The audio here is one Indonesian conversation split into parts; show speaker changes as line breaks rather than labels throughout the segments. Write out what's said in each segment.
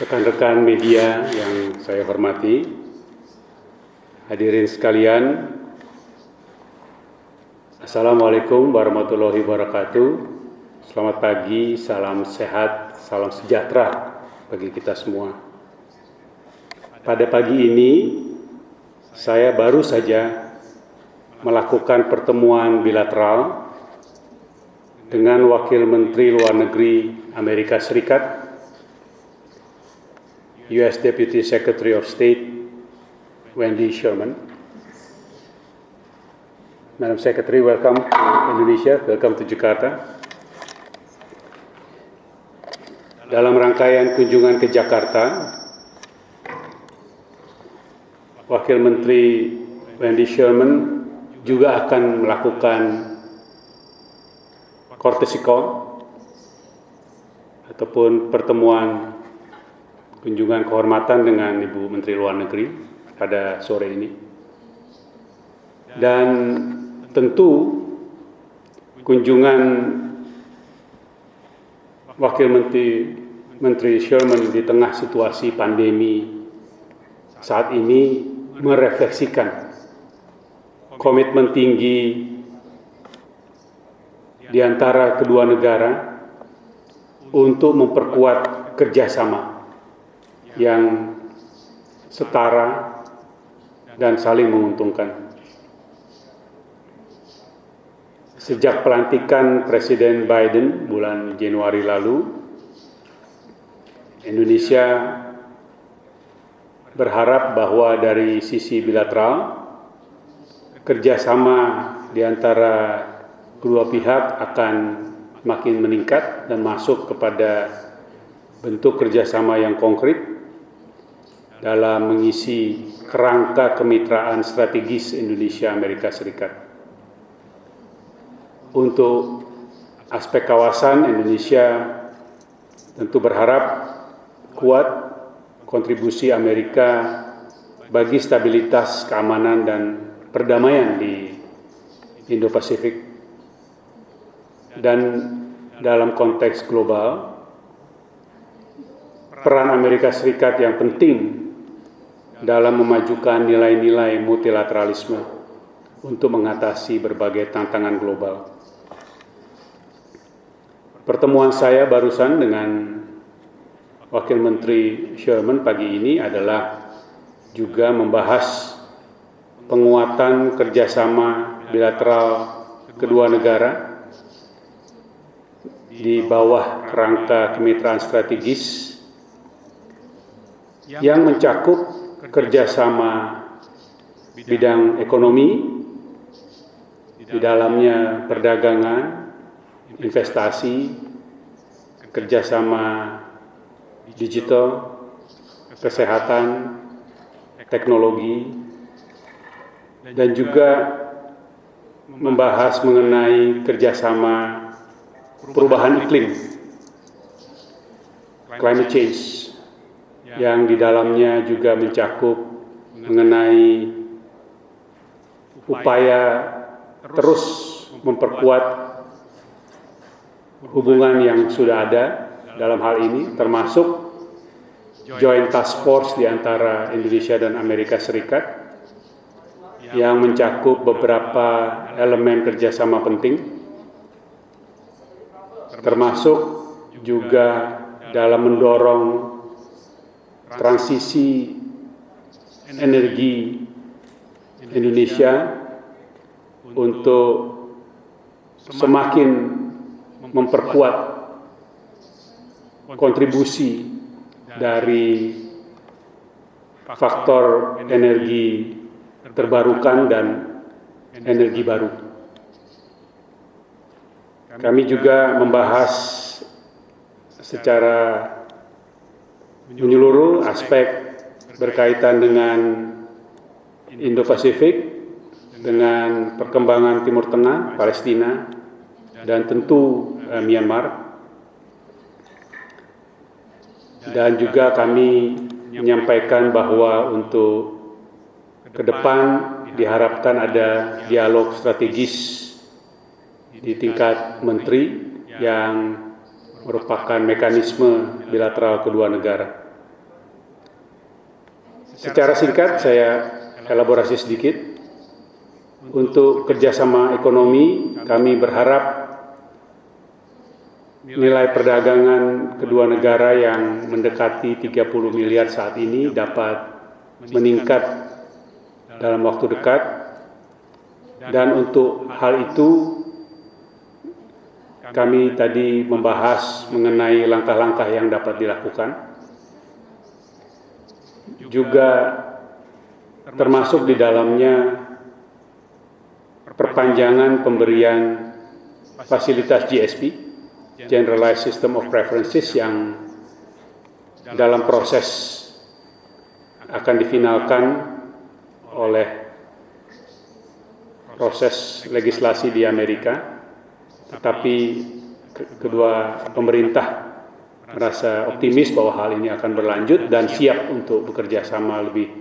rekan-rekan media yang saya hormati, hadirin sekalian, Assalamualaikum warahmatullahi wabarakatuh. Selamat pagi, salam sehat, salam sejahtera bagi kita semua. Pada pagi ini, saya baru saja melakukan pertemuan bilateral dengan Wakil Menteri Luar Negeri Amerika Serikat U.S. Deputy Secretary of State Wendy Sherman. Madam Secretary, welcome to Indonesia, welcome to Jakarta. Dalam rangkaian kunjungan ke Jakarta, Wakil Menteri Wendy Sherman juga akan melakukan call ataupun pertemuan kunjungan kehormatan dengan Ibu Menteri Luar Negeri pada sore ini. Dan tentu kunjungan Wakil Menteri Menteri Sherman di tengah situasi pandemi saat ini merefleksikan komitmen tinggi di antara kedua negara untuk memperkuat kerjasama yang setara dan saling menguntungkan. Sejak pelantikan Presiden Biden bulan Januari lalu, Indonesia berharap bahwa dari sisi bilateral, kerjasama di antara kedua pihak akan makin meningkat dan masuk kepada bentuk kerjasama yang konkret dalam mengisi kerangka kemitraan strategis Indonesia Amerika Serikat. Untuk aspek kawasan Indonesia tentu berharap kuat kontribusi Amerika bagi stabilitas keamanan dan perdamaian di Indo-Pasifik dan dalam konteks global peran Amerika Serikat yang penting dalam memajukan nilai-nilai multilateralisme untuk mengatasi berbagai tantangan global. Pertemuan saya barusan dengan Wakil Menteri Sherman pagi ini adalah juga membahas penguatan kerjasama bilateral kedua negara di bawah kerangka kemitraan strategis yang mencakup kerjasama bidang ekonomi, di dalamnya perdagangan, investasi, kerjasama digital, kesehatan, teknologi, dan juga membahas mengenai kerjasama perubahan iklim, climate change, yang di dalamnya juga mencakup mengenai upaya terus memperkuat hubungan yang sudah ada dalam hal ini termasuk Joint Task Force di antara Indonesia dan Amerika Serikat yang mencakup beberapa elemen kerjasama penting termasuk juga dalam mendorong transisi energi Indonesia untuk semakin memperkuat kontribusi dari faktor energi terbarukan dan energi baru. Kami juga membahas secara menyeluruh aspek berkaitan dengan Indo-Pasifik, dengan perkembangan Timur Tengah, Palestina, dan tentu eh, Myanmar. Dan juga kami menyampaikan bahwa untuk ke depan diharapkan ada dialog strategis di tingkat menteri yang merupakan mekanisme bilateral kedua negara. Secara singkat saya elaborasi sedikit. Untuk kerjasama ekonomi, kami berharap nilai perdagangan kedua negara yang mendekati 30 miliar saat ini dapat meningkat dalam waktu dekat dan untuk hal itu kami tadi membahas mengenai langkah-langkah yang dapat dilakukan. Juga termasuk di dalamnya perpanjangan pemberian fasilitas GSP Generalized System of Preferences yang dalam proses akan difinalkan oleh proses legislasi di Amerika, tetapi kedua pemerintah merasa optimis bahwa hal ini akan berlanjut dan siap untuk bekerja sama lebih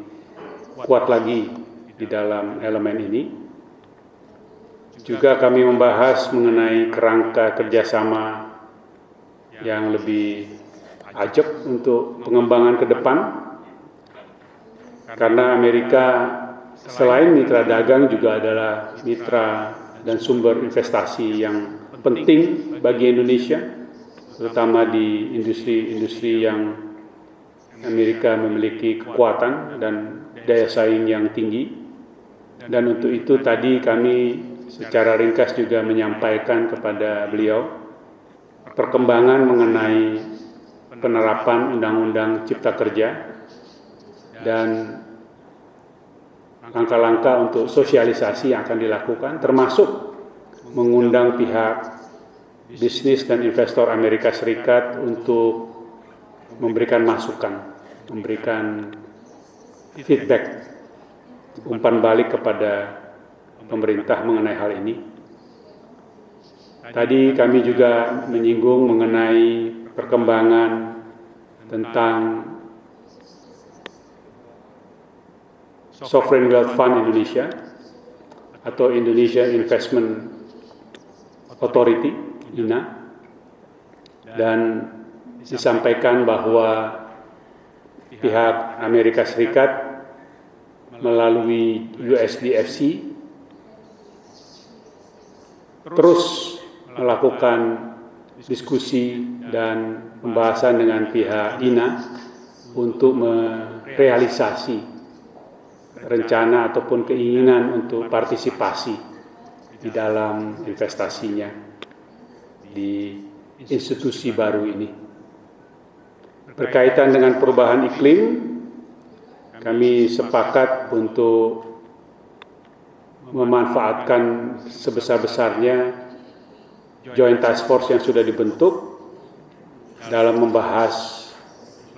kuat lagi di dalam elemen ini. Juga kami membahas mengenai kerangka kerjasama yang lebih ajak untuk pengembangan ke depan karena Amerika selain mitra dagang juga adalah mitra dan sumber investasi yang penting bagi Indonesia terutama di industri-industri yang Amerika memiliki kekuatan dan daya saing yang tinggi. Dan untuk itu tadi kami secara ringkas juga menyampaikan kepada beliau perkembangan mengenai penerapan Undang-Undang Cipta Kerja dan langkah-langkah untuk sosialisasi yang akan dilakukan, termasuk mengundang pihak bisnis dan investor Amerika Serikat untuk memberikan masukan, memberikan feedback, umpan balik kepada pemerintah mengenai hal ini. Tadi kami juga menyinggung mengenai perkembangan tentang Sovereign Wealth Fund Indonesia atau Indonesia Investment Authority, INA, dan disampaikan bahwa pihak Amerika Serikat melalui USDFC terus melakukan diskusi dan pembahasan dengan pihak INA untuk merealisasi rencana ataupun keinginan untuk partisipasi di dalam investasinya di institusi baru ini. Berkaitan dengan perubahan iklim, kami sepakat untuk memanfaatkan sebesar-besarnya Joint Task Force yang sudah dibentuk dalam membahas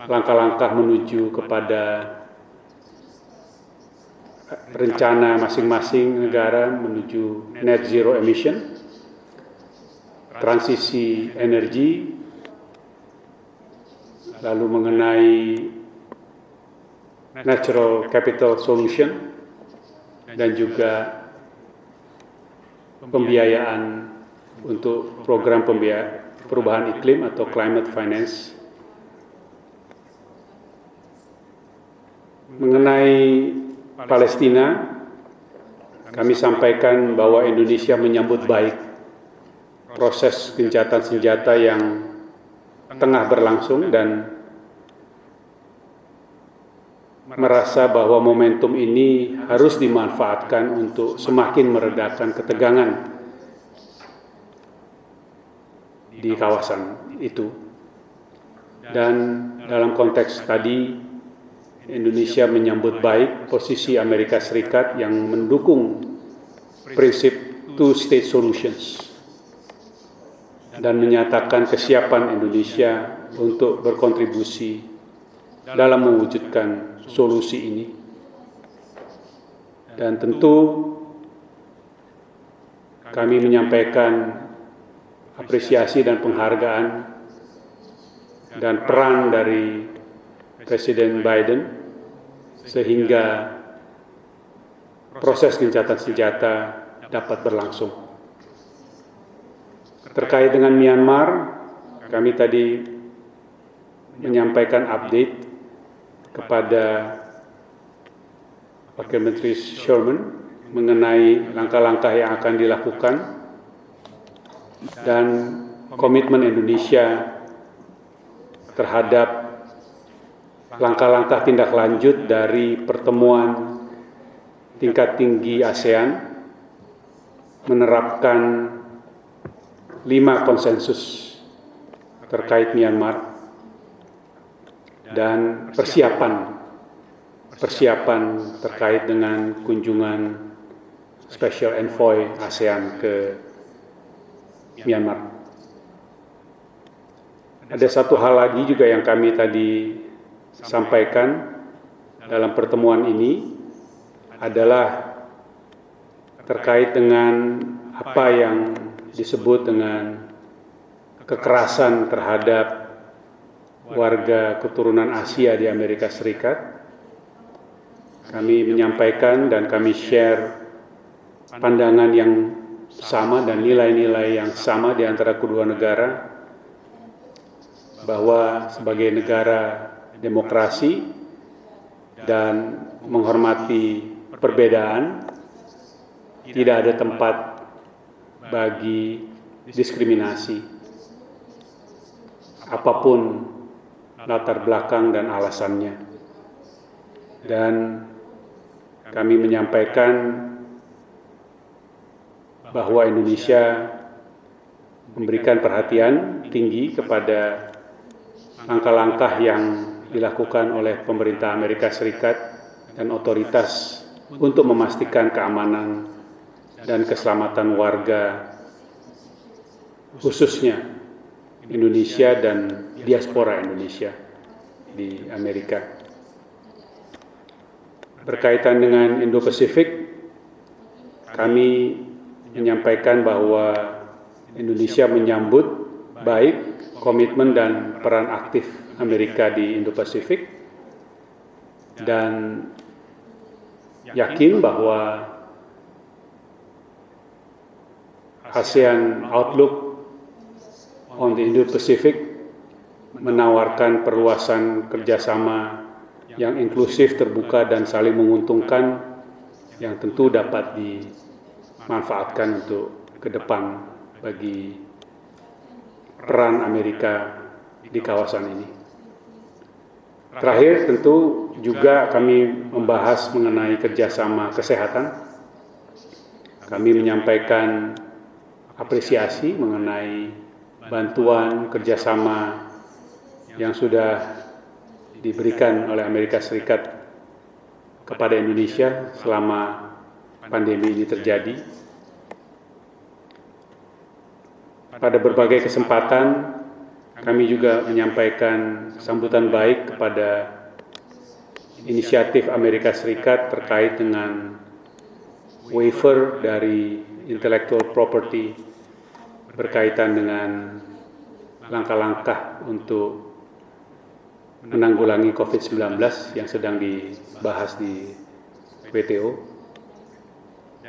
langkah-langkah menuju kepada rencana masing-masing negara menuju net zero emission, transisi energi, lalu mengenai natural capital solution, dan juga pembiayaan untuk program perubahan iklim atau climate finance. Mengenai Palestina, kami sampaikan bahwa Indonesia menyambut baik proses gencatan senjata yang tengah berlangsung dan merasa bahwa momentum ini harus dimanfaatkan untuk semakin meredakan ketegangan di kawasan itu. Dan dalam konteks tadi, Indonesia menyambut baik posisi Amerika Serikat yang mendukung prinsip two-state solutions dan menyatakan kesiapan Indonesia untuk berkontribusi dalam mewujudkan solusi ini. Dan tentu kami menyampaikan apresiasi dan penghargaan dan peran dari Presiden Biden sehingga proses gencatan senjata dapat berlangsung. Terkait dengan Myanmar, kami tadi menyampaikan update kepada Wakil Menteri Sherman mengenai langkah-langkah yang akan dilakukan dan komitmen Indonesia terhadap langkah-langkah tindak lanjut dari pertemuan tingkat tinggi ASEAN menerapkan lima konsensus terkait Myanmar dan persiapan persiapan terkait dengan kunjungan Special Envoy ASEAN ke Myanmar. Ada satu hal lagi juga yang kami tadi sampaikan dalam pertemuan ini adalah terkait dengan apa yang disebut dengan kekerasan terhadap warga keturunan Asia di Amerika Serikat. Kami menyampaikan dan kami share pandangan yang sama dan nilai-nilai yang sama di antara kedua negara bahwa sebagai negara demokrasi dan menghormati perbedaan tidak ada tempat bagi diskriminasi apa pun latar belakang dan alasannya. Dan kami menyampaikan bahwa Indonesia memberikan perhatian tinggi kepada langkah-langkah yang dilakukan oleh pemerintah Amerika Serikat dan otoritas untuk memastikan keamanan dan keselamatan warga khususnya Indonesia dan diaspora Indonesia di Amerika. Berkaitan dengan Indo-Pasifik, kami menyampaikan bahwa Indonesia menyambut baik komitmen dan peran aktif Amerika di Indo-Pasifik dan yakin bahwa ASEAN Outlook on the Indo-Pacific menawarkan perluasan kerjasama yang inklusif, terbuka, dan saling menguntungkan yang tentu dapat dimanfaatkan untuk ke depan bagi peran Amerika di kawasan ini. Terakhir tentu juga kami membahas mengenai kerjasama kesehatan. Kami menyampaikan apresiasi mengenai bantuan kerjasama yang sudah diberikan oleh Amerika Serikat kepada Indonesia selama pandemi ini terjadi. Pada berbagai kesempatan, kami juga menyampaikan sambutan baik kepada inisiatif Amerika Serikat terkait dengan waiver dari intellectual property berkaitan dengan langkah-langkah untuk menanggulangi COVID-19 yang sedang dibahas di WTO.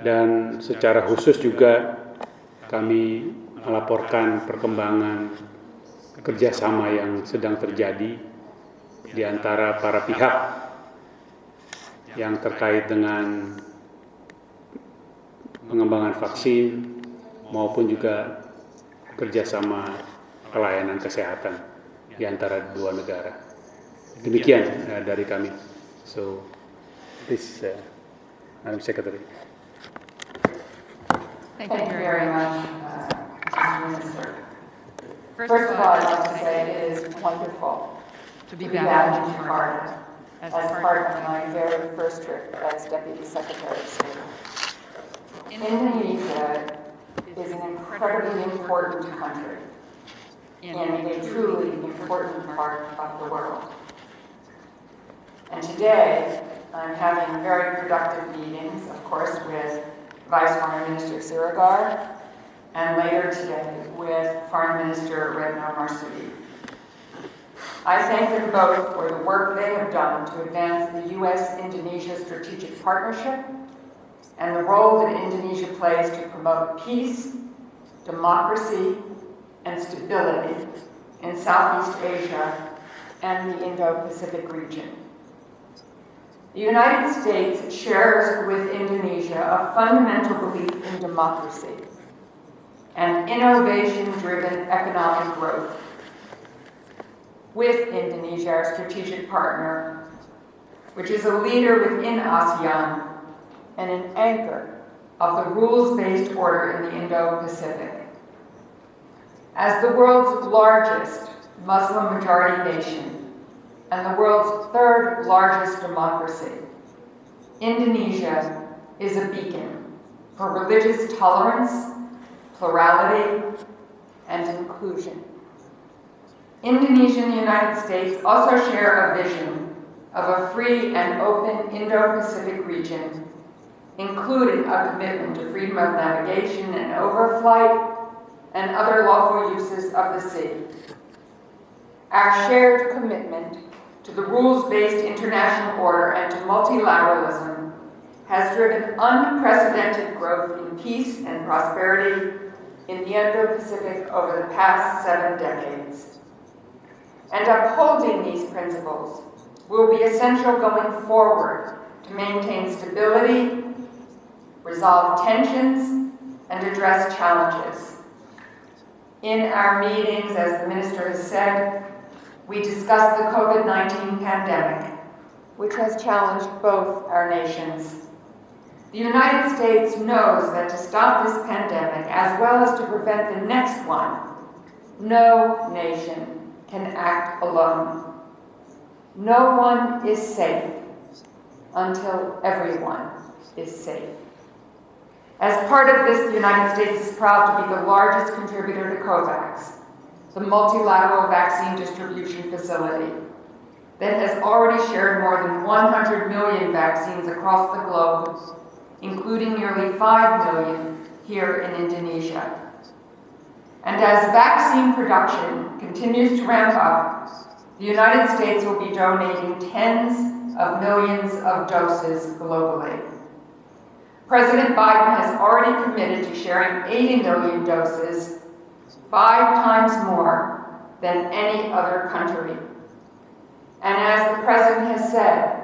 Dan secara khusus juga kami melaporkan perkembangan kerjasama yang sedang terjadi di antara para pihak yang terkait dengan pengembangan vaksin maupun juga kerjasama pelayanan kesehatan di antara dua negara. Demikian uh, dari kami. So, please, uh, Madam Secretary.
Thank you very much, uh, Minister. First of all, I'd like to say it is wonderful
to be
to be
back
back
in Jakarta as
as
part
part of my very first trip as Deputy Secretary of State. Indonesia is an incredibly important country and a truly important part of the world. And today, I'm having very productive meetings, of course, with Vice Foreign Minister Sirigar, and later today with Foreign Minister Retno Marsudi. I thank them both for the work they have done to advance the U.S.-Indonesia strategic partnership and the role that Indonesia plays to promote peace, democracy, and stability in Southeast Asia and the Indo-Pacific region. The United States shares with Indonesia a fundamental belief in democracy and innovation-driven economic growth. With Indonesia, our strategic partner, which is a leader within ASEAN and an anchor of the rules-based order in the Indo-Pacific. As the world's largest Muslim-majority nation and the world's third largest democracy, Indonesia is a beacon for religious tolerance, plurality, and inclusion. Indonesia and the United States also share a vision of a free and open Indo-Pacific region, including a commitment to freedom of navigation and overflight and other lawful uses of the sea. Our shared commitment to the rules-based international order and to multilateralism has driven unprecedented growth in peace and prosperity in the Indo-Pacific over the past seven decades. And upholding these principles will be essential going forward to maintain stability, resolve tensions, and address challenges. In our meetings, as the Minister has said, we discussed the COVID-19 pandemic, which has challenged both our nations. The United States knows that to stop this pandemic, as well as to prevent the next one, no nation can act alone. No one is safe until everyone is safe. As part of this, the United States is proud to be the largest contributor to COVAX, the multilateral vaccine distribution facility that has already shared more than 100 million vaccines across the globe including nearly 5 million here in Indonesia. And as vaccine production continues to ramp up, the United States will be donating tens of millions of doses globally. President Biden has already committed to sharing 80 million doses, five times more than any other country. And as the President has said,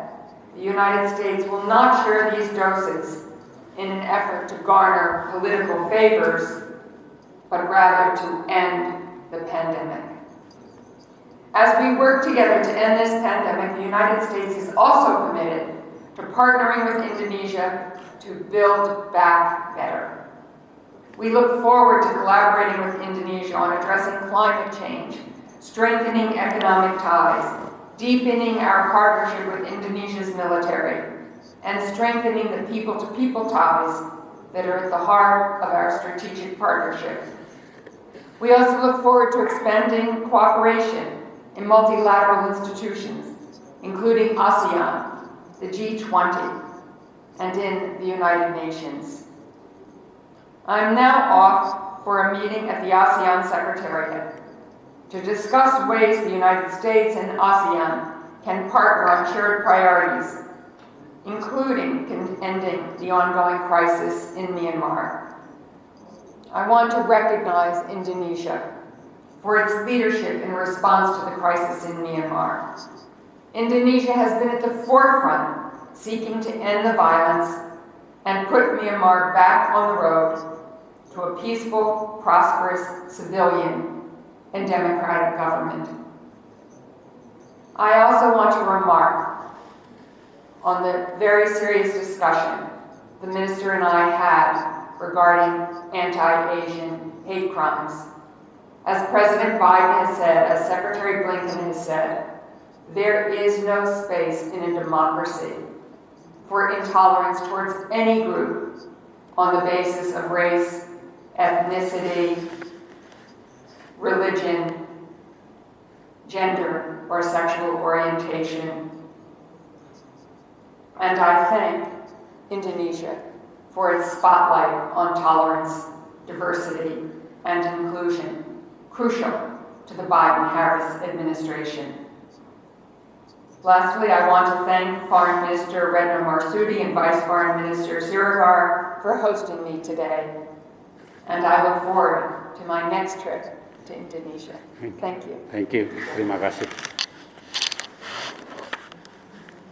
the United States will not share these doses in an effort to garner political favors, but rather to end the pandemic. As we work together to end this pandemic, the United States is also committed to partnering with Indonesia to build back better. We look forward to collaborating with Indonesia on addressing climate change, strengthening economic ties, deepening our partnership with Indonesia's military, and strengthening the people-to-people -people ties that are at the heart of our strategic partnership. We also look forward to expanding cooperation in multilateral institutions, including ASEAN, the G20, and in the United Nations. I'm now off for a meeting at the ASEAN Secretariat to discuss ways the United States and ASEAN can partner on shared priorities including ending the ongoing crisis in Myanmar. I want to recognize Indonesia for its leadership in response to the crisis in Myanmar. Indonesia has been at the forefront seeking to end the violence and put Myanmar back on the road to a peaceful, prosperous, civilian, and democratic government. I also want to remark on the very serious discussion the minister and I had regarding anti-Asian hate crimes. As President Biden has said, as Secretary Blinken has said, there is no space in a democracy for intolerance towards any group on the basis of race, ethnicity, religion, gender, or sexual orientation, and I thank Indonesia for its spotlight on tolerance, diversity, and inclusion, crucial to the Biden-Harris administration. Lastly, I want to thank Foreign Minister Retno Marsudi and Vice Foreign Minister Siregar for hosting me today. And I look forward to my next trip to Indonesia. Thank you.
Thank you. Terima kasih.